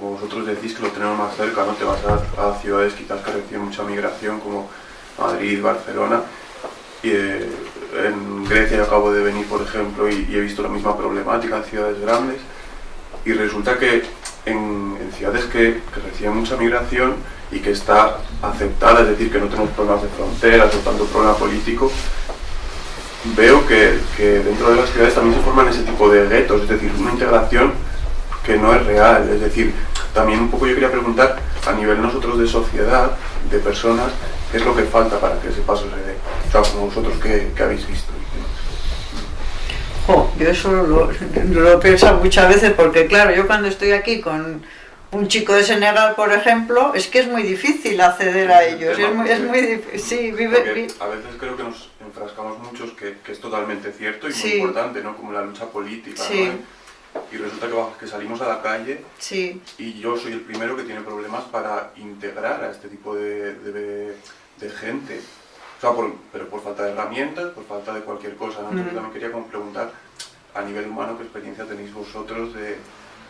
como vosotros decís que lo tenemos más cerca, ¿no? Te vas a, ciudades quizás que reciben mucha migración como Madrid, Barcelona, y eh, en Grecia acabo de venir, por ejemplo, y, he visto la misma problemática en ciudades grandes, y resulta que en, ciudades que, que, reciben mucha migración y que está aceptada, es decir, que no tenemos problemas de fronteras o tanto problema político, veo que, que dentro de las ciudades también se forman ese tipo de guetos, es decir, una integración que no es real. Es decir, también un poco yo quería preguntar a nivel nosotros de sociedad, de personas, qué es lo que falta para que ese paso se dé. O sea, como vosotros que, habéis visto. yo eso lo, lo he pensado muchas veces porque claro, yo cuando estoy aquí con un chico de Senegal, por ejemplo, es que es muy difícil acceder a ellos. es muy, es muy difícil. Sí, vive, a veces creo que nos enfrascamos muchos que, que es totalmente cierto y muy importante, ¿no? Como la lucha política, ¿no? Y resulta que, salimos a la calle sí. y yo soy el primero que tiene problemas para integrar a este tipo de, de, gente. O sea, por, pero por falta de herramientas, por falta de cualquier cosa. ¿no? Entonces también quería como preguntar a nivel humano qué experiencia tenéis vosotros de,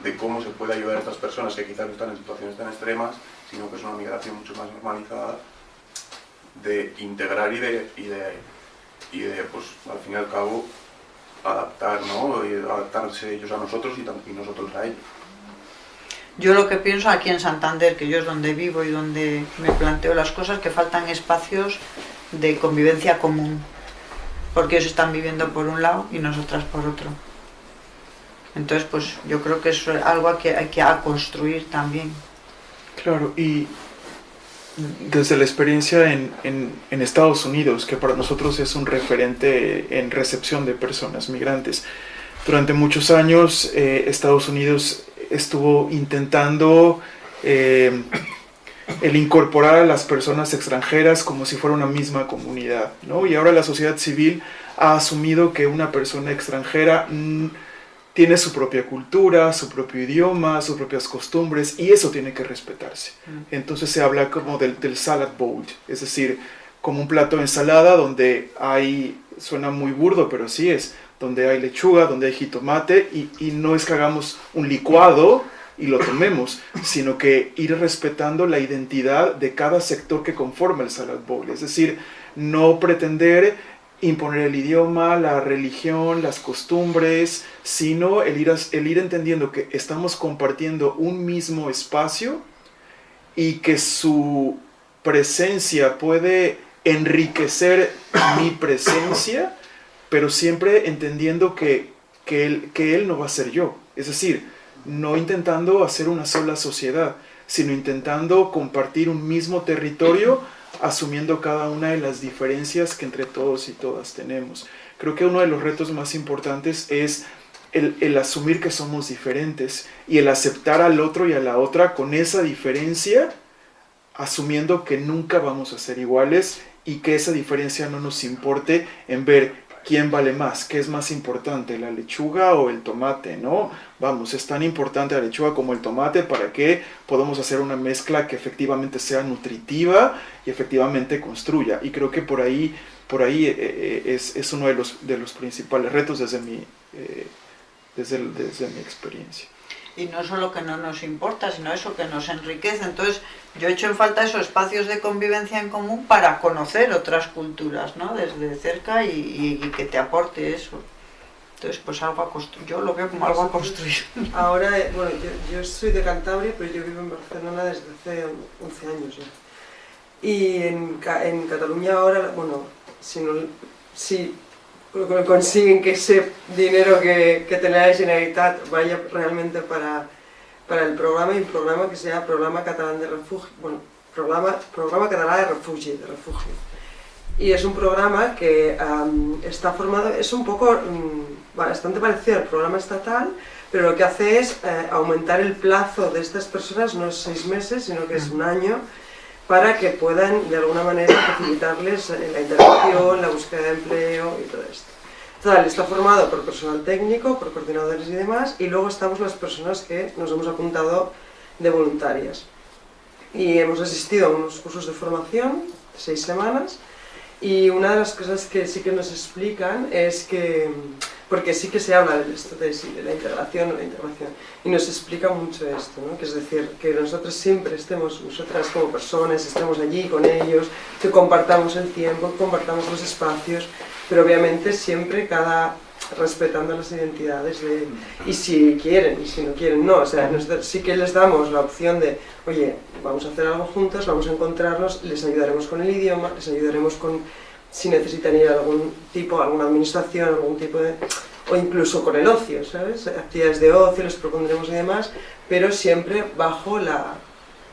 de cómo se puede ayudar a estas personas que quizás no están en situaciones tan extremas, sino que es una migración mucho más normalizada, de integrar y de, y de, y de pues al fin y al cabo, adaptar, ¿no? Y adaptarse ellos a nosotros y, nosotros a ellos. Yo lo que pienso aquí en Santander, que yo es donde vivo y donde me planteo las cosas, que faltan espacios de convivencia común, porque ellos están viviendo por un lado y nosotras por otro. Entonces, pues yo creo que es algo que hay que construir también. Claro, y desde la experiencia en, en, Estados Unidos, que para nosotros es un referente en recepción de personas migrantes. Durante muchos años eh, Estados Unidos estuvo intentando eh, el incorporar a las personas extranjeras como si fuera una misma comunidad, ¿no? Y ahora la sociedad civil ha asumido que una persona extranjera... Mm, tiene su propia cultura, su propio idioma, sus propias costumbres y eso tiene que respetarse. Mm. Entonces se habla como del, salad bowl, es decir, como un plato de ensalada donde hay, suena muy burdo, pero así es, donde hay lechuga, donde hay jitomate y, y no es que hagamos un licuado y lo tomemos, sino que ir respetando la identidad de cada sector que conforma el salad bowl, es decir, no pretender imponer el idioma, la religión, las costumbres, sino el ir, el ir entendiendo que estamos compartiendo un mismo espacio y que su presencia puede enriquecer mi presencia, pero siempre entendiendo que, que, él, que él no va a ser yo. Es decir, no intentando hacer una sola sociedad, sino intentando compartir un mismo territorio asumiendo cada una de las diferencias que entre todos y todas tenemos. Creo que uno de los retos más importantes es el, asumir que somos diferentes y el aceptar al otro y a la otra con esa diferencia, asumiendo que nunca vamos a ser iguales y que esa diferencia no nos importe en ver quién vale más, qué es más importante, la lechuga o el tomate, ¿no? Vamos, es tan importante la lechuga como el tomate para que podamos hacer una mezcla que efectivamente sea nutritiva y efectivamente construya. Y creo que por ahí, por ahí eh, eh, es, es, uno de los, de los principales retos desde mi, eh, desde, desde mi experiencia y no solo que no nos importa, sino eso que nos enriquece. Entonces, yo he hecho en falta esos espacios de convivencia en común para conocer otras culturas, ¿no? Desde cerca y, que te aporte eso. Entonces, pues algo a construir. Yo lo veo como algo a construir. Ahora, eh, bueno, yo, soy de Cantabria, pero yo vivo en Barcelona desde hace 11 años ya. Y en, en Cataluña ahora, bueno, si, no, si consiguen que ese dinero que, que tenía la Generalitat vaya realmente para, para el programa, y un programa que se llama Programa Catalán de Refugio, bueno, Programa, programa Catalán de Refugio, de Refugio. Y es un programa que está formado, es un poco, mm, bastante parecido al programa estatal, pero lo que hace es eh, aumentar el plazo de estas personas, no es seis meses, sino que es un año, para que puedan de alguna manera facilitarles la interacción, la búsqueda de empleo y todo esto. Total, está formado por personal técnico, por coordinadores y demás, y luego estamos las personas que nos hemos apuntado de voluntarias. Y hemos asistido a unos cursos de formación, seis semanas, y una de las cosas que sí que nos explican es que porque sí que se habla de esto, de, sí, de la integración o la integración, y nos explica mucho esto, ¿no? que es decir, que nosotros siempre estemos, nosotras como personas, estemos allí con ellos, que compartamos el tiempo, compartamos los espacios, pero obviamente siempre cada respetando las identidades de, y si quieren y si no quieren no, o sea, nosotros sí que les damos la opción de, oye, vamos a hacer algo juntos, vamos a encontrarnos, les ayudaremos con el idioma, les ayudaremos con si necesitan ir a algún tipo, alguna administración, algún tipo de... o incluso con el ocio, ¿sabes? Actividades de ocio, les propondremos y demás, pero siempre bajo la...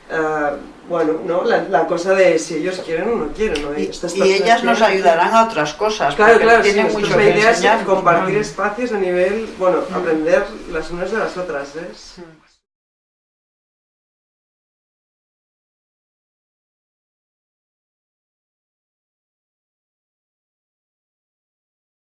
Uh, bueno, ¿no? La, la, cosa de si ellos quieren o no quieren. ¿no? Y, y ellas nos ayudarán a otras cosas. Claro, claro, tienen sí, mucho que idea es compartir espacios a nivel, bueno, aprender las unas de las otras. ¿ves? Mm.